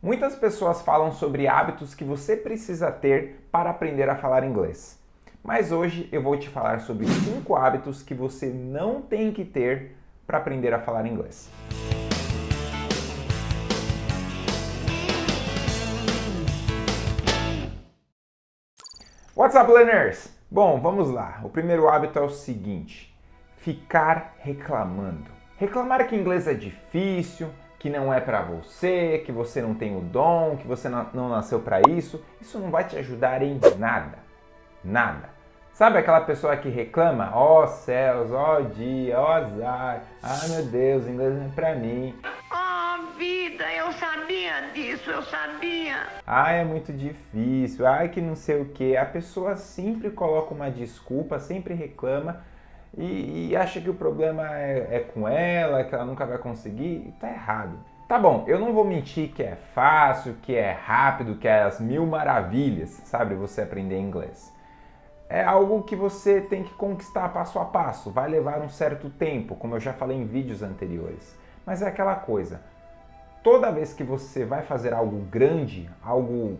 Muitas pessoas falam sobre hábitos que você precisa ter para aprender a falar inglês. Mas hoje eu vou te falar sobre 5 hábitos que você não tem que ter para aprender a falar inglês. What's up, learners? Bom, vamos lá. O primeiro hábito é o seguinte: ficar reclamando. Reclamar que inglês é difícil, que não é para você, que você não tem o dom, que você não nasceu para isso, isso não vai te ajudar em nada. Nada. Sabe aquela pessoa que reclama? Ó oh, céus, ó oh, dia, ó oh, azar, ai meu Deus, inglês não é pra mim. Oh vida, eu sabia disso, eu sabia. Ai, é muito difícil, ai que não sei o que. A pessoa sempre coloca uma desculpa, sempre reclama e, e acha que o problema é, é com ela, que ela nunca vai conseguir, tá errado. Tá bom, eu não vou mentir que é fácil, que é rápido, que é as mil maravilhas, sabe, você aprender inglês. É algo que você tem que conquistar passo a passo, vai levar um certo tempo, como eu já falei em vídeos anteriores. Mas é aquela coisa, toda vez que você vai fazer algo grande, algo,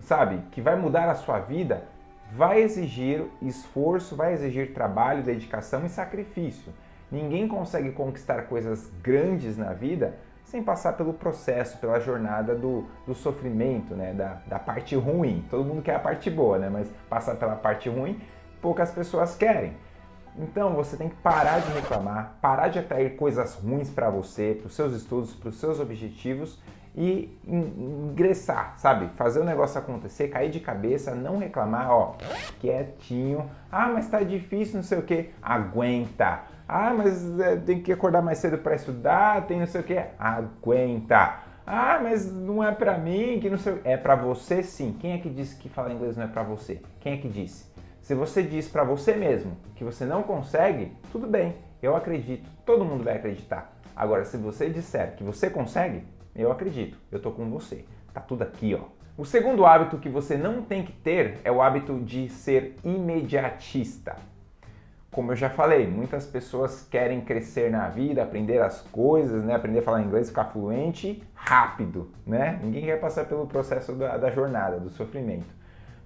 sabe, que vai mudar a sua vida, vai exigir esforço, vai exigir trabalho, dedicação e sacrifício. Ninguém consegue conquistar coisas grandes na vida sem passar pelo processo, pela jornada do, do sofrimento, né? da, da parte ruim. Todo mundo quer a parte boa, né? mas passar pela parte ruim, poucas pessoas querem. Então você tem que parar de reclamar, parar de atrair coisas ruins para você, para os seus estudos, para os seus objetivos e ingressar, sabe? Fazer o negócio acontecer, cair de cabeça, não reclamar, ó, quietinho. Ah, mas tá difícil, não sei o que. Aguenta. Ah, mas é, tem que acordar mais cedo para estudar, tem não sei o que. Aguenta. Ah, mas não é pra mim, que não sei É pra você sim. Quem é que disse que falar inglês não é pra você? Quem é que disse? Se você diz pra você mesmo que você não consegue, tudo bem, eu acredito. Todo mundo vai acreditar. Agora, se você disser que você consegue, eu acredito, eu tô com você. Tá tudo aqui, ó. O segundo hábito que você não tem que ter é o hábito de ser imediatista. Como eu já falei, muitas pessoas querem crescer na vida, aprender as coisas, né? aprender a falar inglês, ficar fluente rápido. Né? Ninguém quer passar pelo processo da, da jornada, do sofrimento.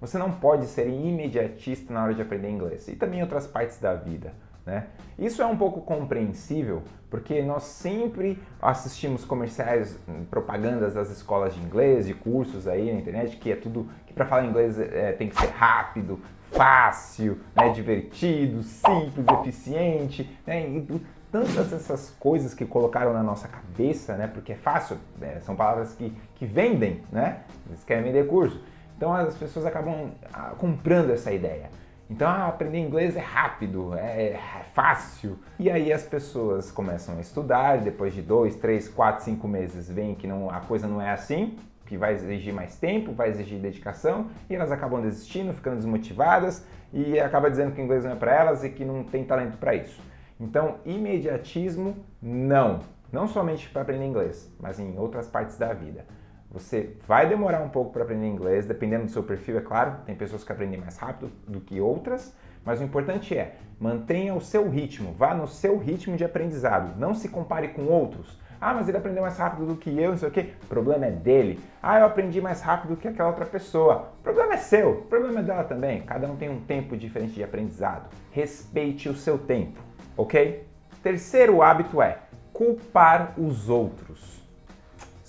Você não pode ser imediatista na hora de aprender inglês e também em outras partes da vida. Né? Isso é um pouco compreensível porque nós sempre assistimos comerciais, hum, propagandas das escolas de inglês, de cursos aí na internet, que é tudo que para falar inglês é, tem que ser rápido, fácil, né, divertido, simples, eficiente, né, e tantas essas coisas que colocaram na nossa cabeça, né, porque é fácil, né, são palavras que, que vendem, né, eles querem vender curso. Então as pessoas acabam ah, comprando essa ideia. Então, ah, aprender inglês é rápido, é, é, fácil. E aí as pessoas começam a estudar, depois de dois, três, quatro, cinco meses veem que não, a coisa não é assim, que vai exigir mais tempo, vai exigir dedicação, e elas acabam desistindo, ficando desmotivadas, e acaba dizendo que o inglês não é para elas e que não tem talento para isso. Então, imediatismo, não. Não somente para aprender inglês, mas em outras partes da vida. Você vai demorar um pouco para aprender inglês, dependendo do seu perfil, é claro. Tem pessoas que aprendem mais rápido do que outras, mas o importante é, mantenha o seu ritmo, vá no seu ritmo de aprendizado. Não se compare com outros. Ah, mas ele aprendeu mais rápido do que eu, não sei o quê. O problema é dele. Ah, eu aprendi mais rápido do que aquela outra pessoa. O problema é seu, o problema é dela também. Cada um tem um tempo diferente de aprendizado. Respeite o seu tempo, ok? Terceiro hábito é culpar os outros.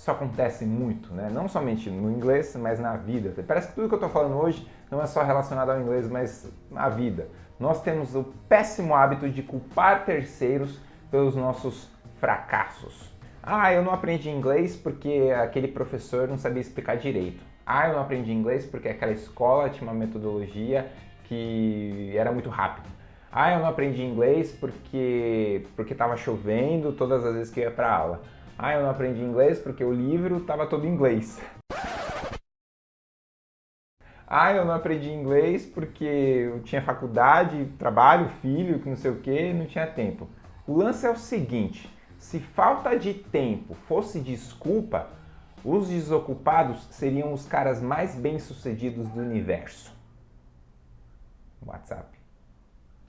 Isso acontece muito, né? não somente no inglês, mas na vida. Parece que tudo que eu estou falando hoje não é só relacionado ao inglês, mas na vida. Nós temos o péssimo hábito de culpar terceiros pelos nossos fracassos. Ah, eu não aprendi inglês porque aquele professor não sabia explicar direito. Ah, eu não aprendi inglês porque aquela escola tinha uma metodologia que era muito rápida. Ah, eu não aprendi inglês porque porque estava chovendo todas as vezes que eu ia para aula. Ah, eu não aprendi inglês porque o livro estava todo em inglês. Ah, eu não aprendi inglês porque eu tinha faculdade, trabalho, filho, que não sei o que, não tinha tempo. O lance é o seguinte, se falta de tempo fosse desculpa, os desocupados seriam os caras mais bem-sucedidos do universo. WhatsApp.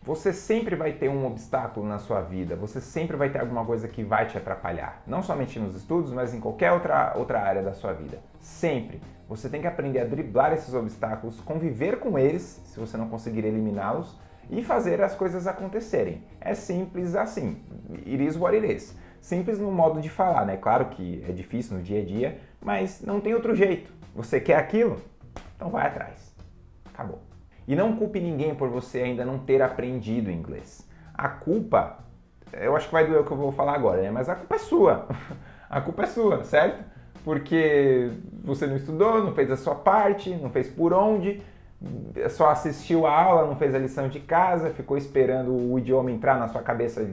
Você sempre vai ter um obstáculo na sua vida, você sempre vai ter alguma coisa que vai te atrapalhar. Não somente nos estudos, mas em qualquer outra, outra área da sua vida. Sempre. Você tem que aprender a driblar esses obstáculos, conviver com eles, se você não conseguir eliminá-los, e fazer as coisas acontecerem. É simples assim. It is what it is. Simples no modo de falar, né? Claro que é difícil no dia a dia, mas não tem outro jeito. Você quer aquilo? Então vai atrás. Acabou. E não culpe ninguém por você ainda não ter aprendido inglês. A culpa, eu acho que vai doer o que eu vou falar agora, né? Mas a culpa é sua. A culpa é sua, certo? Porque você não estudou, não fez a sua parte, não fez por onde, só assistiu a aula, não fez a lição de casa, ficou esperando o idioma entrar na sua cabeça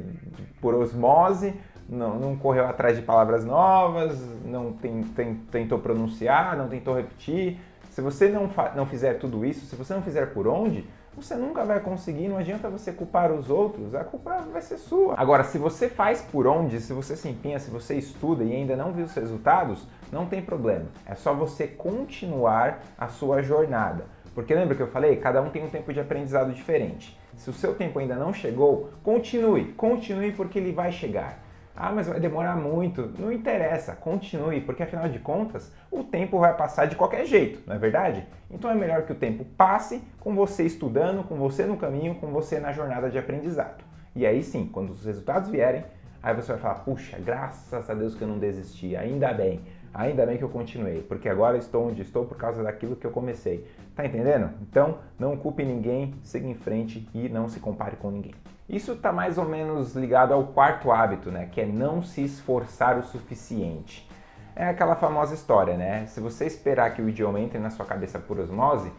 por osmose, não, não correu atrás de palavras novas, não tem, tem, tentou pronunciar, não tentou repetir, se você não, não fizer tudo isso, se você não fizer por onde, você nunca vai conseguir, não adianta você culpar os outros, a culpa vai ser sua. Agora, se você faz por onde, se você se empenha, se você estuda e ainda não viu os resultados, não tem problema. É só você continuar a sua jornada. Porque lembra que eu falei? Cada um tem um tempo de aprendizado diferente. Se o seu tempo ainda não chegou, continue, continue porque ele vai chegar. Ah, mas vai demorar muito. Não interessa, continue, porque afinal de contas, o tempo vai passar de qualquer jeito, não é verdade? Então é melhor que o tempo passe com você estudando, com você no caminho, com você na jornada de aprendizado. E aí sim, quando os resultados vierem, aí você vai falar: puxa, graças a Deus que eu não desisti, ainda bem, ainda bem que eu continuei, porque agora estou onde estou por causa daquilo que eu comecei. Tá entendendo? Então, não culpe ninguém, siga em frente e não se compare com ninguém. Isso está mais ou menos ligado ao quarto hábito, né? Que é não se esforçar o suficiente. É aquela famosa história, né? Se você esperar que o idioma entre na sua cabeça por osmose,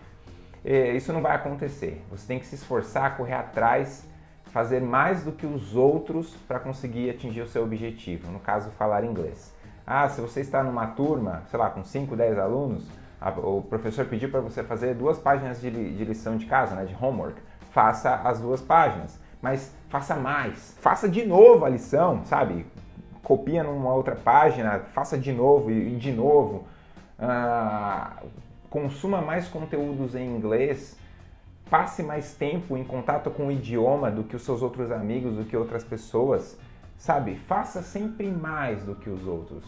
eh, isso não vai acontecer. Você tem que se esforçar, correr atrás, fazer mais do que os outros para conseguir atingir o seu objetivo. No caso, falar inglês. Ah, se você está numa turma, sei lá, com 5, 10 alunos, o professor pediu para você fazer duas páginas de, de lição de casa, né, de homework. Faça as duas páginas mas faça mais. Faça de novo a lição, sabe? Copia numa outra página, faça de novo e de novo. Ah, consuma mais conteúdos em inglês. Passe mais tempo em contato com o idioma do que os seus outros amigos, do que outras pessoas. Sabe? Faça sempre mais do que os outros.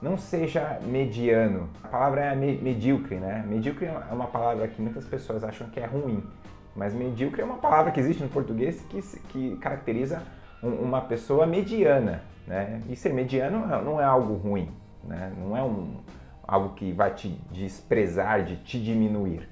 Não seja mediano. A palavra é medíocre, né? Medíocre é uma palavra que muitas pessoas acham que é ruim. Mas medíocre é uma palavra que existe no português que, que caracteriza um, uma pessoa mediana. Né? E ser mediano não é algo ruim, né? não é um, algo que vai te desprezar, de te diminuir.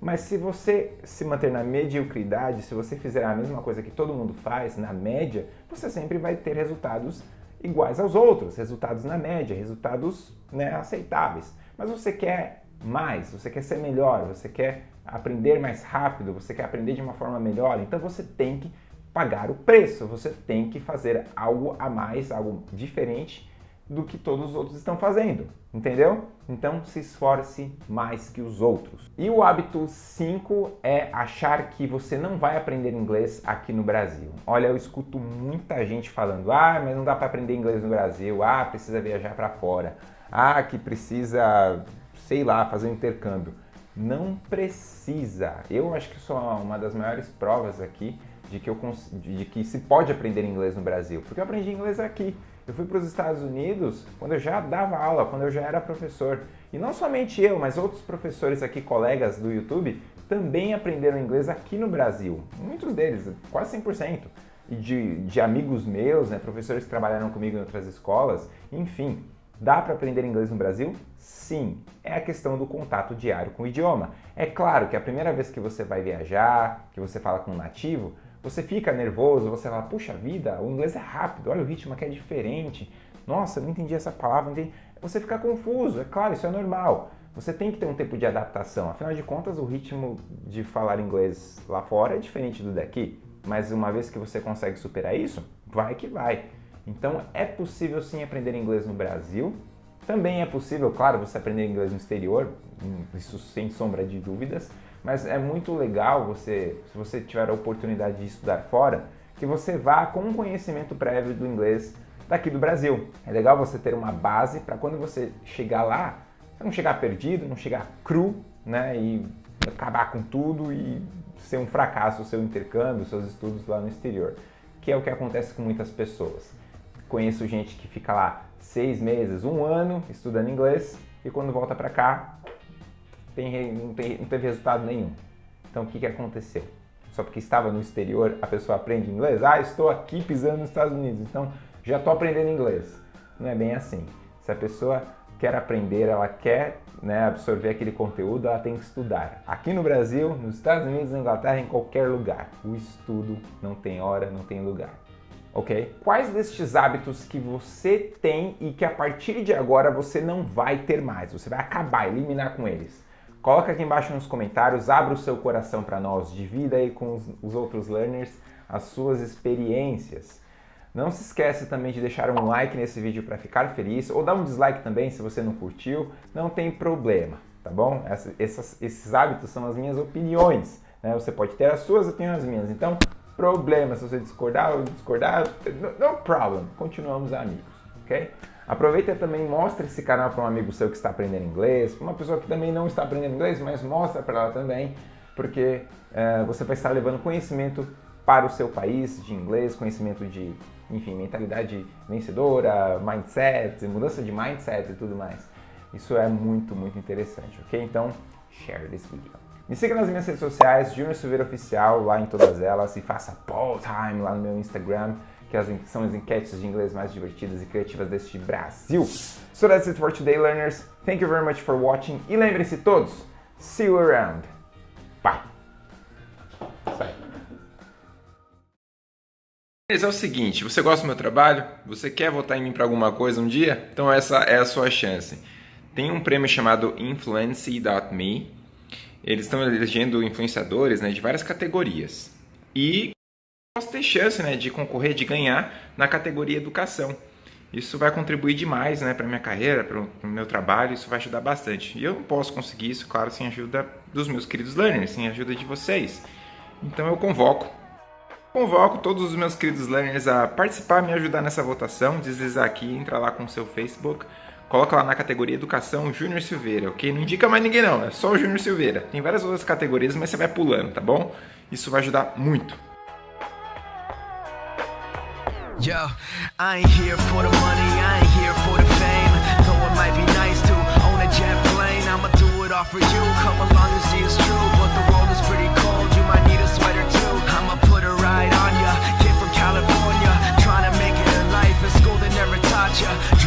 Mas se você se manter na mediocridade, se você fizer a mesma coisa que todo mundo faz, na média, você sempre vai ter resultados iguais aos outros, resultados na média, resultados né, aceitáveis. Mas você quer mais, você quer ser melhor, você quer aprender mais rápido, você quer aprender de uma forma melhor, então você tem que pagar o preço, você tem que fazer algo a mais, algo diferente do que todos os outros estão fazendo, entendeu? Então se esforce mais que os outros. E o hábito 5 é achar que você não vai aprender inglês aqui no Brasil. Olha, eu escuto muita gente falando: "Ah, mas não dá para aprender inglês no Brasil. Ah, precisa viajar para fora. Ah, que precisa, sei lá, fazer um intercâmbio." Não precisa. Eu acho que sou uma das maiores provas aqui de que, eu, de que se pode aprender inglês no Brasil, porque eu aprendi inglês aqui. Eu fui para os Estados Unidos quando eu já dava aula, quando eu já era professor. E não somente eu, mas outros professores aqui, colegas do YouTube, também aprenderam inglês aqui no Brasil. Muitos deles, quase 100%. E de, de amigos meus, né, professores que trabalharam comigo em outras escolas, enfim. Dá para aprender inglês no Brasil? Sim, é a questão do contato diário com o idioma. É claro que a primeira vez que você vai viajar, que você fala com um nativo, você fica nervoso, você fala, puxa vida, o inglês é rápido, olha o ritmo aqui é diferente. Nossa, não entendi essa palavra, entendi. Você fica confuso, é claro, isso é normal. Você tem que ter um tempo de adaptação, afinal de contas o ritmo de falar inglês lá fora é diferente do daqui. Mas uma vez que você consegue superar isso, vai que vai. Então é possível sim aprender inglês no Brasil. Também é possível, claro, você aprender inglês no exterior, isso sem sombra de dúvidas, mas é muito legal você, se você tiver a oportunidade de estudar fora, que você vá com um conhecimento prévio do inglês daqui do Brasil. É legal você ter uma base para quando você chegar lá, você não chegar perdido, não chegar cru, né, e acabar com tudo e ser um fracasso o seu intercâmbio, seus estudos lá no exterior, que é o que acontece com muitas pessoas. Conheço gente que fica lá seis meses, um ano estudando inglês e quando volta para cá tem, não, tem, não teve resultado nenhum. Então o que, que aconteceu? Só porque estava no exterior a pessoa aprende inglês? Ah, estou aqui pisando nos Estados Unidos, então já estou aprendendo inglês. Não é bem assim. Se a pessoa quer aprender, ela quer né, absorver aquele conteúdo, ela tem que estudar. Aqui no Brasil, nos Estados Unidos, na Inglaterra, em qualquer lugar. O estudo não tem hora, não tem lugar. Ok? Quais destes hábitos que você tem e que a partir de agora você não vai ter mais? Você vai acabar, eliminar com eles. Coloca aqui embaixo nos comentários, abra o seu coração para nós, divida aí com os, os outros learners as suas experiências. Não se esqueça também de deixar um like nesse vídeo para ficar feliz ou dar um dislike também se você não curtiu, não tem problema, tá bom? Essa, essas, esses hábitos são as minhas opiniões, né? Você pode ter as suas, eu tenho as minhas. Então, problema se você discordar ou discordar, no, problem, continuamos amigos, ok? Aproveita também mostra esse canal para um amigo seu que está aprendendo inglês, para uma pessoa que também não está aprendendo inglês, mas mostra para ela também, porque é, você vai estar levando conhecimento para o seu país de inglês, conhecimento de enfim, mentalidade vencedora, mindset, mudança de mindset e tudo mais. Isso é muito, muito interessante, ok? Então, share this video. Me siga nas minhas redes sociais, Junior Silveira Oficial, lá em todas elas, e faça poll time lá no meu Instagram, que são as enquetes de inglês mais divertidas e criativas deste Brasil. So that's it for today, learners. Thank you very much for watching. E lembre-se todos, see you around. Bye. Mas é o seguinte, você gosta do meu trabalho? Você quer votar em mim para alguma coisa um dia? Então essa é a sua chance. Tem um prêmio chamado Influence.me. Eles estão elegendo influenciadores né, de várias categorias. E posso ter chance né, de concorrer, de ganhar na categoria educação. Isso vai contribuir demais né, para minha carreira, para o meu trabalho, isso vai ajudar bastante. E eu não posso conseguir isso, claro, sem a ajuda dos meus queridos learners, sem a ajuda de vocês. Então eu convoco Convoco todos os meus queridos learners a participar, me ajudar nessa votação, deslizar aqui, entra lá com o seu Facebook, coloca lá na categoria Educação Júnior Silveira, ok? Não indica mais ninguém não, é só o Júnior Silveira. Tem várias outras categorias, mas você vai pulando, tá bom? Isso vai ajudar muito. Yo, I ain't here for the money, I ain't here for the fame. Though it might be nice to own a jet plane, I'ma do it all for you. Come along and see it's true, but the world is pretty cold. You might need a sweater too. I'ma put a ride on ya, kid from California, trying to make it in life. A school that never taught ya.